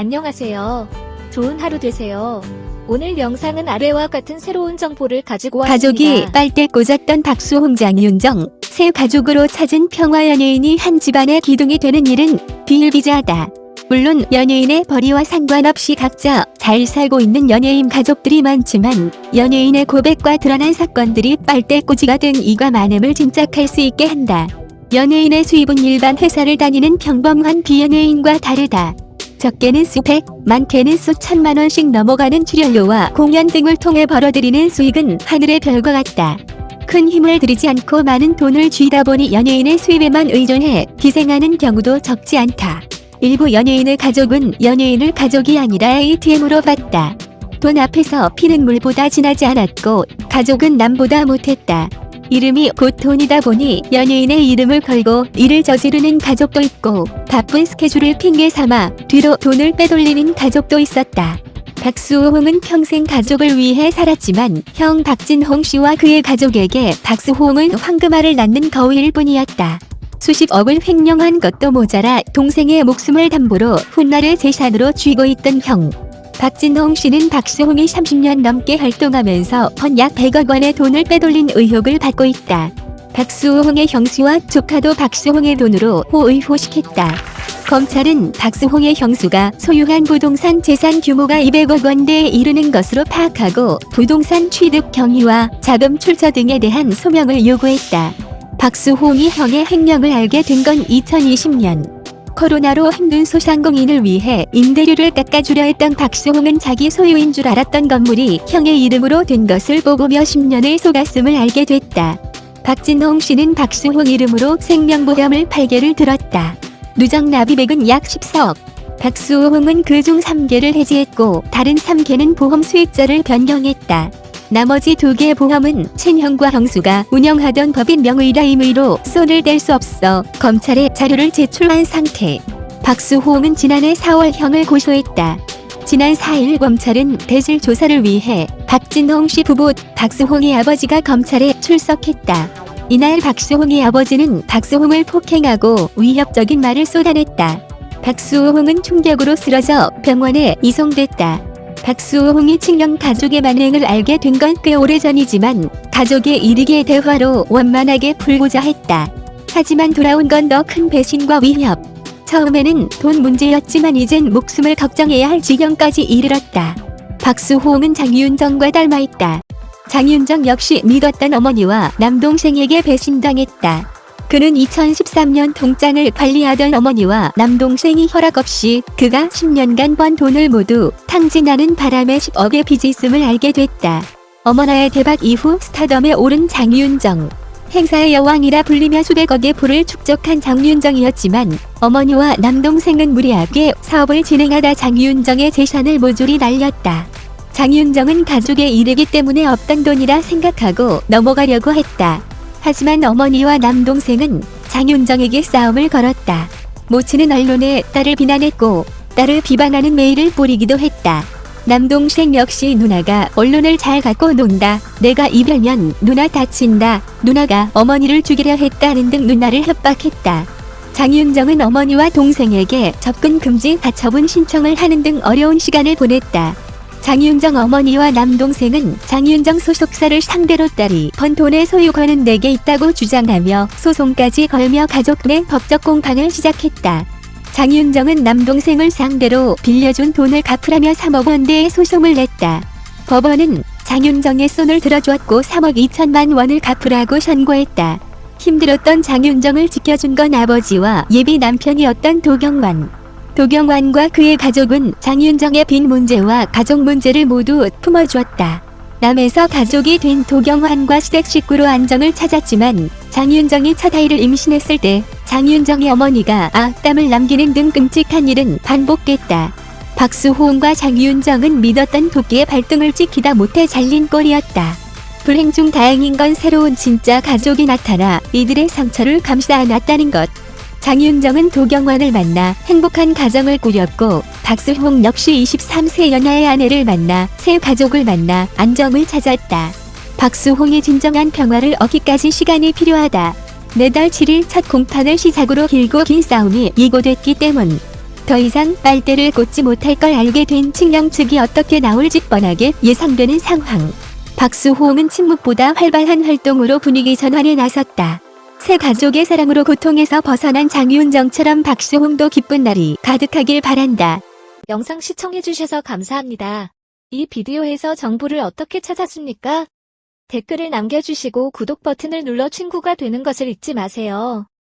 안녕하세요. 좋은 하루 되세요. 오늘 영상은 아래와 같은 새로운 정보를 가지고 왔습니다. 가족이 빨대 꽂았던 박수 홍 장 윤정 새 가족으로 찾은 평화 연예인이 한 집안의 기둥이 되는 일은 비일비재하다. 물론 연예인의 벌이와 상관없이 각자 잘 살고 있는 연예인 가족들이 많지만 연예인의 고백과 드러난 사건들이 빨대 꽂이가 된 이가 많음을 짐작할 수 있게 한다. 연예인의 수입은 일반 회사를 다니는 평범한 비연예인과 다르다. 적게는 수백, 많게는 수천만 원씩 넘어가는 출연료와 공연 등을 통해 벌어들이는 수익은 하늘의 별과 같다. 큰 힘을 들이지 않고 많은 돈을 쥐다 보니 연예인의 수입에만 의존해 기생하는 경우도 적지 않다. 일부 연예인의 가족은 연예인을 가족이 아니라 ATM으로 봤다. 돈 앞에서 피는 물보다 진하지 않았고 가족은 남보다 못했다. 이름이 곧 돈이다 보니 연예인의 이름을 걸고 일을 저지르는 가족도 있고 바쁜 스케줄을 핑계 삼아 뒤로 돈을 빼돌리는 가족도 있었다. 박수홍은 평생 가족을 위해 살았지만 형 박진홍 씨와 그의 가족에게 박수홍은 황금알을 낳는 거위일 뿐이었다. 수십억을 횡령한 것도 모자라 동생의 목숨을 담보로 훗날의 재산으로 쥐고 있던 형. 박진홍 씨는 박수홍이 30년 넘게 활동하면서 번약 100억 원의 돈을 빼돌린 의혹을 받고 있다. 박수홍의 형수와 조카도 박수홍의 돈으로 호의호식했다. 검찰은 박수홍의 형수가 소유한 부동산 재산 규모가 200억 원대에 이르는 것으로 파악하고 부동산 취득 경위와 자금 출처 등에 대한 소명을 요구했다. 박수홍이 형의 행령을 알게 된 건 2020년. 코로나로 힘든 소상공인을 위해 임대료를 깎아주려 했던 박수홍은 자기 소유인 줄 알았던 건물이 형의 이름으로 된 것을 보고 몇십 년의 속았음을 알게 됐다. 박진홍 씨는 박수홍 이름으로 생명보험을 8개를 들었다. 누적 납입액은 약 14억. 박수홍은 그중 3개를 해지했고 다른 3개는 보험 수익자를 변경했다. 나머지 두 개의 보험은 친형과 형수가 운영하던 법인 명의라 임의로 손을 댈 수 없어 검찰에 자료를 제출한 상태. 박수홍은 지난해 4월 형을 고소했다. 지난 4일 검찰은 대실 조사를 위해 박진홍 씨 부부 박수홍의 아버지가 검찰에 출석했다. 이날 박수홍의 아버지는 박수홍을 폭행하고 위협적인 말을 쏟아냈다. 박수홍은 충격으로 쓰러져 병원에 이송됐다. 박수홍이 친형 가족의 만행을 알게 된 건 꽤 오래전이지만 가족의 일익의 대화로 원만하게 풀고자 했다. 하지만 돌아온 건 더 큰 배신과 위협. 처음에는 돈 문제였지만 이젠 목숨을 걱정해야 할 지경까지 이르렀다. 박수홍은 장윤정과 닮아있다. 장윤정 역시 믿었던 어머니와 남동생에게 배신당했다. 그는 2013년 동장을 관리하던 어머니와 남동생이 허락 없이 그가 10년간 번 돈을 모두 탕진하는 바람에 10억의 빚이 있음을 알게 됐다. 어머나의 대박 이후 스타덤에 오른 장윤정. 행사의 여왕이라 불리며 수백억의 부를 축적한 장윤정이었지만 어머니와 남동생은 무리하게 사업을 진행하다 장윤정의 재산을 모조리 날렸다. 장윤정은 가족의 일이기 때문에 없던 돈이라 생각하고 넘어가려고 했다. 하지만 어머니와 남동생은 장윤정에게 싸움을 걸었다. 모친은 언론에 딸을 비난했고 딸을 비방하는 메일을 뿌리기도 했다. 남동생 역시 누나가 언론을 잘 갖고 논다. 내가 이별면 누나 다친다. 누나가 어머니를 죽이려 했다는 등 누나를 협박했다. 장윤정은 어머니와 동생에게 접근 금지 가처분 신청을 하는 등 어려운 시간을 보냈다. 장윤정 어머니와 남동생은 장윤정 소속사를 상대로 딸이 번 돈의 소유권은 내게 있다고 주장하며 소송까지 걸며 가족 내 법적 공방을 시작했다. 장윤정은 남동생을 상대로 빌려준 돈을 갚으라며 3억 원대의 소송을 냈다. 법원은 장윤정의 손을 들어주었고 3억 2천만 원을 갚으라고 선고했다. 힘들었던 장윤정을 지켜준 건 아버지와 예비 남편이었던 도경완. 도경완과 그의 가족은 장윤정의 빈 문제와 가족 문제를 모두 품어주었다. 남에서 가족이 된 도경환과 시댁 식구로 안정을 찾았지만 장윤정이 첫 아이를 임신했을 때 장윤정의 어머니가 악담을 남기는 등 끔찍한 일은 반복됐다. 박수호응과 장윤정은 믿었던 도끼의 발등을 찍히다 못해 잘린 꼴이었다. 불행 중 다행인 건 새로운 진짜 가족이 나타나 이들의 상처를 감싸 안았다는 것. 장윤정은 도경환을 만나 행복한 가정을 꾸렸고 박수홍 역시 23세 연하의 아내를 만나 새 가족을 만나 안정을 찾았다. 박수홍의 진정한 평화를 얻기까지 시간이 필요하다. 내달 7일 첫 공판을 시작으로 길고 긴 싸움이 예고됐기 때문. 더 이상 빨대를 꽂지 못할 걸 알게 된 측령 측이 어떻게 나올지 뻔하게 예상되는 상황. 박수홍은 침묵보다 활발한 활동으로 분위기 전환에 나섰다. 새 가족의 사랑으로 고통에서 벗어난 장윤정처럼 박수홍도 기쁜 날이 가득하길 바란다. 영상 시청해주셔서 감사합니다. 이 비디오에서 정보를 어떻게 찾았습니까? 댓글을 남겨주시고 구독 버튼을 눌러 친구가 되는 것을 잊지 마세요.